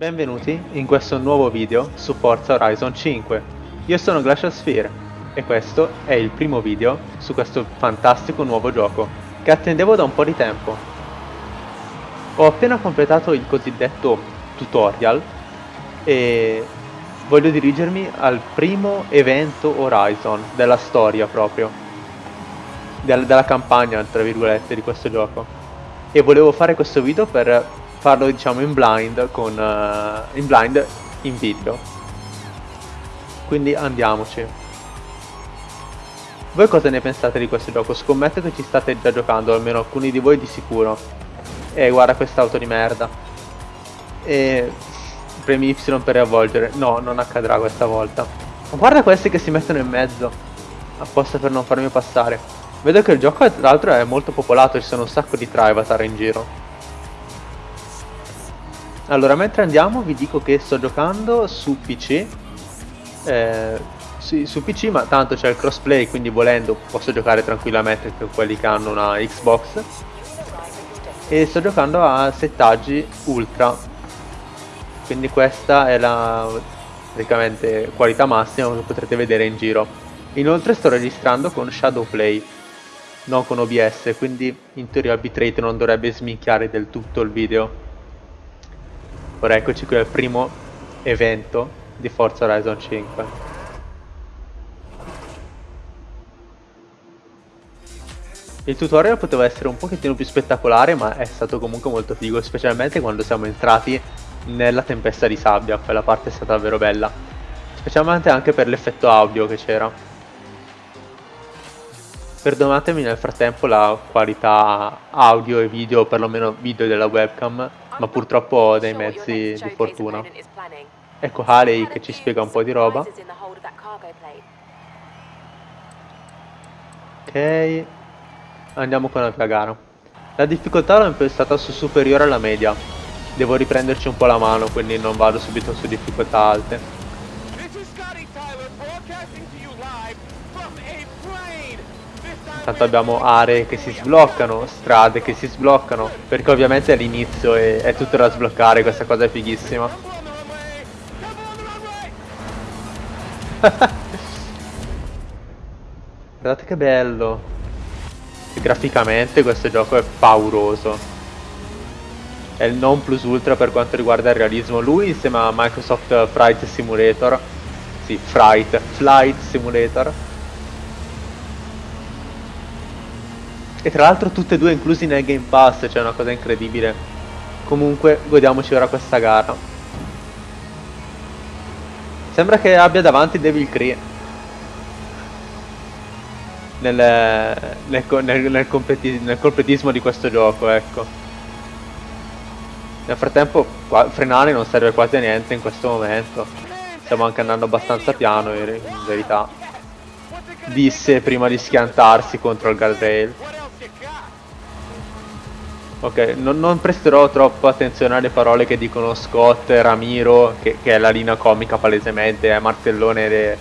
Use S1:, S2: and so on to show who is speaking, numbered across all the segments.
S1: Benvenuti in questo nuovo video su Forza Horizon 5. Io sono Glacial Sphere e questo è il primo video su questo fantastico nuovo gioco che attendevo da un po' di tempo. Ho appena completato il cosiddetto tutorial e voglio dirigermi al primo evento Horizon della storia proprio, del, della campagna tra virgolette di questo gioco. E volevo fare questo video per farlo diciamo in blind con uh, in blind in video. Quindi andiamoci. Voi cosa ne pensate di questo gioco? scommetto che ci state già giocando almeno alcuni di voi di sicuro. E guarda quest'auto di merda. E premi Y per riavvolgere no non accadrà questa volta. Ma guarda questi che si mettono in mezzo. Apposta per non farmi passare. Vedo che il gioco tra l'altro è molto popolato ci sono un sacco di Trivatar in giro allora, mentre andiamo vi dico che sto giocando su PC. Eh, sì, su PC, ma tanto c'è il crossplay, quindi volendo posso giocare tranquillamente con quelli che hanno una Xbox. E sto giocando a settaggi ultra. Quindi questa è la praticamente qualità massima che potrete vedere in giro. Inoltre sto registrando con Shadowplay, non con OBS, quindi in teoria il bitrate non dovrebbe sminchiare del tutto il video. Ora eccoci qui al primo evento di Forza Horizon 5. Il tutorial poteva essere un pochettino più spettacolare ma è stato comunque molto figo, specialmente quando siamo entrati nella tempesta di sabbia, quella parte è stata davvero bella. Specialmente anche per l'effetto audio che c'era. Perdonatemi nel frattempo la qualità audio e video, perlomeno video della webcam, ma purtroppo ho dei mezzi di fortuna. Ecco Haley che ci spiega un po' di roba. Ok, andiamo con la gara. La difficoltà l'ho impostata su superiore alla media. Devo riprenderci un po' la mano, quindi non vado subito su difficoltà alte. Tanto abbiamo aree che si sbloccano, strade che si sbloccano, perché ovviamente è, è tutto da sbloccare, questa cosa è fighissima. Guardate che bello. E graficamente questo gioco è pauroso. È il non plus ultra per quanto riguarda il realismo. Lui insieme a Microsoft Flight Simulator. Sì, Fright, Flight Simulator E tra l'altro tutte e due inclusi nel Game Pass, cioè una cosa incredibile. Comunque, godiamoci ora questa gara. Sembra che abbia davanti Devil Cree. Nel, nel, nel, nel, completi, nel completismo di questo gioco, ecco. Nel frattempo qua, frenare non serve quasi a niente in questo momento. Stiamo anche andando abbastanza piano in, in verità. Disse prima di schiantarsi contro il guardrail. Ok, non, non, presterò troppo attenzione alle parole che dicono Scott, Ramiro, che, che è la linea comica palesemente, è Martellone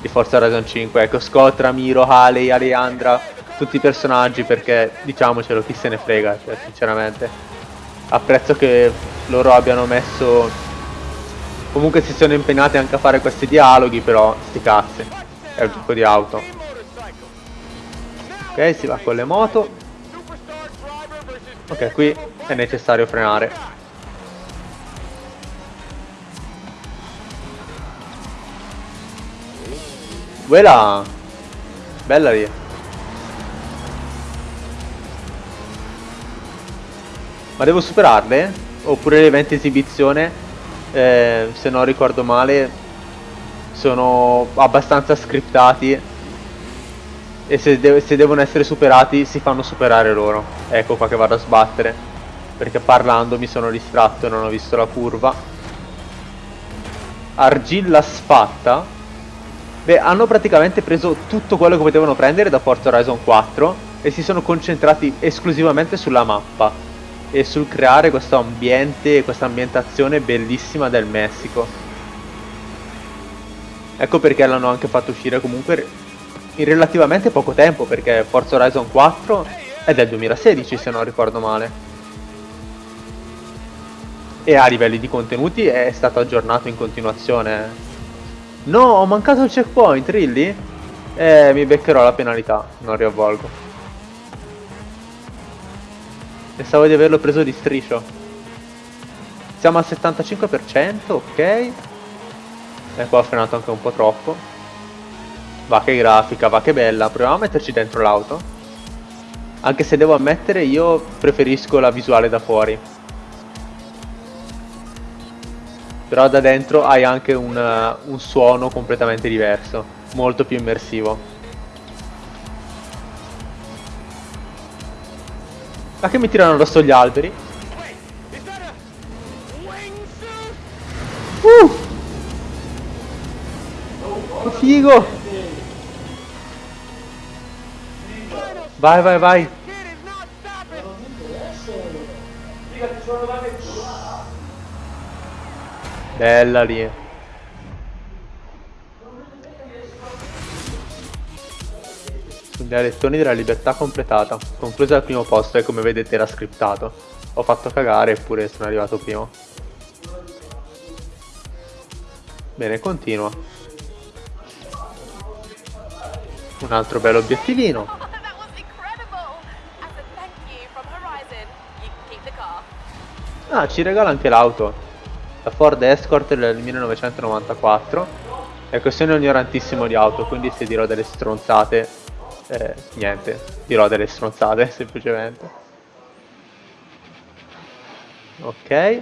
S1: di Forza Horizon 5. Ecco, Scott, Ramiro, Haley, Aleandra, tutti i personaggi perché diciamocelo, chi se ne frega, cioè, sinceramente. Apprezzo che loro abbiano messo... Comunque si sono impegnati anche a fare questi dialoghi, però sti cazzi, è un gioco di auto. Ok, si va con le moto. Ok, qui è necessario frenare. Quella! Bella lì. Ma devo superarle? Oppure le eventi esibizione, eh, se non ricordo male, sono abbastanza scriptati e se, de se, devono essere superati si fanno superare loro. Ecco qua che vado a sbattere. Perché parlando mi sono distratto e non ho visto la curva. Argilla sfatta. Beh, hanno praticamente preso tutto quello che potevano prendere da Forza Horizon 4 e si sono concentrati esclusivamente sulla mappa e sul creare questo ambiente, questa ambientazione bellissima del Messico. Ecco perché l'hanno anche fatto uscire comunque in relativamente poco tempo perché Forza Horizon 4 è del 2016 se non ricordo male. E a livelli di contenuti è stato aggiornato in continuazione. No, ho mancato il checkpoint, really? Eh, mi beccherò la penalità, non riavvolgo. Pensavo di averlo preso di striscio. Siamo al 75%, ok. E qua ho frenato anche un po' troppo. Va che grafica, va che bella. Proviamo a metterci dentro l'auto. Anche se devo ammettere io preferisco la visuale da fuori. Però da dentro hai anche un, uh, un suono completamente diverso, molto più immersivo. Ma che mi tirano addosso gli alberi? Uh! Figo! Vai, vai, vai! Bella lì. Sugli alettoni della libertà completata. Conclusa al primo posto e come vedete era scriptato. Ho fatto cagare eppure sono arrivato primo. Bene, continua. Un altro bello obiettivino. Ah, ci regala anche l'auto. La Ford Escort del 1994 è questione ignorantissimo di auto quindi se dirò delle stronzate eh, niente. Dirò delle stronzate semplicemente. Ok.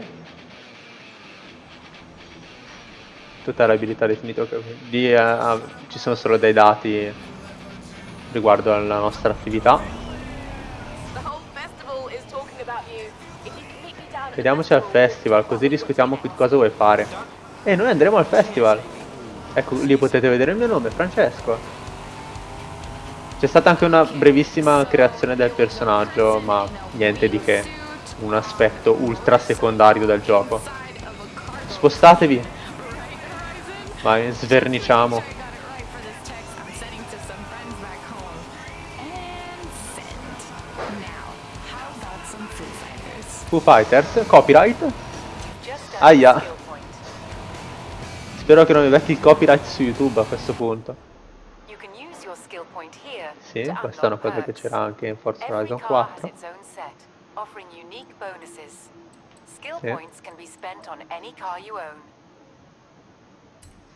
S1: Tutta l'abilità definita di, uh, ci sono solo dei dati riguardo alla nostra attività Vediamoci al festival, così discutiamo di cosa vuoi fare. E noi andremo al festival. Ecco, lì potete vedere il mio nome, Francesco. C'è stata anche una brevissima creazione del personaggio, ma niente di che. Un aspetto ultra secondario del gioco. Spostatevi. Vai, sverniciamo. Foo Fighters, copyright. Aia. Spero che non mi becchi il copyright su YouTube a questo punto. Sì, questa è una cosa che c'era anche in Forza Horizon 4. Sì.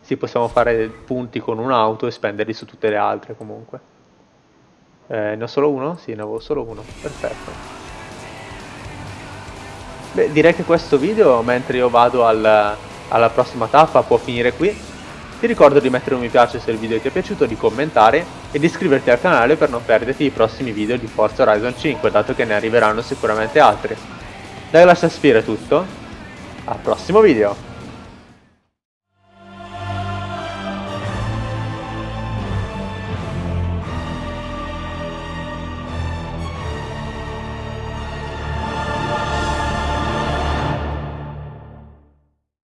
S1: Sì, possiamo fare punti con un'auto e spenderli su tutte le altre comunque. Eh, ne ho solo uno? Sì, ne avevo solo uno. Perfetto. Beh, direi che questo video, mentre io vado al, alla prossima tappa, può finire qui. Ti ricordo di mettere un mi piace se il video ti è piaciuto, di commentare e di iscriverti al canale per non perderti i prossimi video di Forza Horizon 5, dato che ne arriveranno sicuramente altri. Da Glass Sphere tutto, al prossimo video!